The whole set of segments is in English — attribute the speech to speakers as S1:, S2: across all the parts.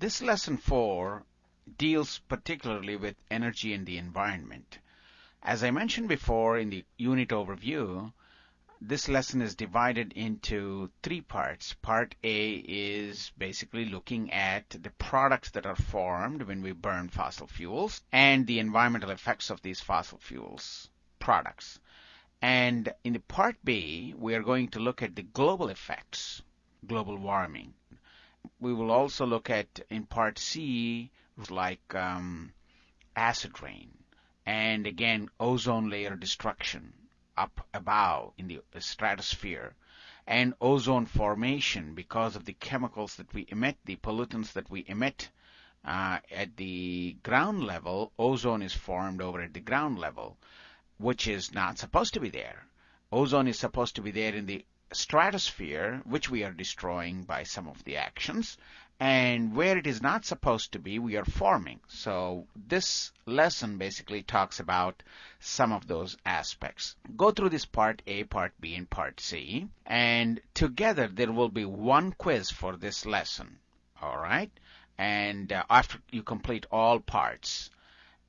S1: This lesson 4 deals particularly with energy and the environment. As I mentioned before in the unit overview, this lesson is divided into three parts. Part A is basically looking at the products that are formed when we burn fossil fuels and the environmental effects of these fossil fuels products. And in the part B, we are going to look at the global effects, global warming. We will also look at in part C, like um, acid rain, and again, ozone layer destruction up above in the stratosphere, and ozone formation because of the chemicals that we emit, the pollutants that we emit uh, at the ground level, ozone is formed over at the ground level which is not supposed to be there. Ozone is supposed to be there in the stratosphere, which we are destroying by some of the actions, and where it is not supposed to be, we are forming. So this lesson basically talks about some of those aspects. Go through this part A, part B, and part C, and together there will be one quiz for this lesson. All right? And uh, after you complete all parts,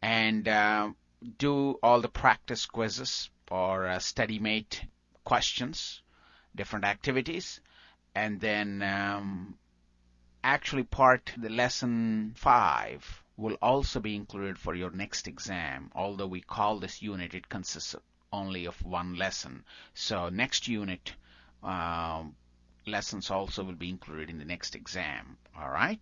S1: and uh, do all the practice quizzes or uh, StudyMate questions, different activities, and then um, actually part the lesson five will also be included for your next exam. Although we call this unit, it consists only of one lesson. So next unit um, lessons also will be included in the next exam. All right.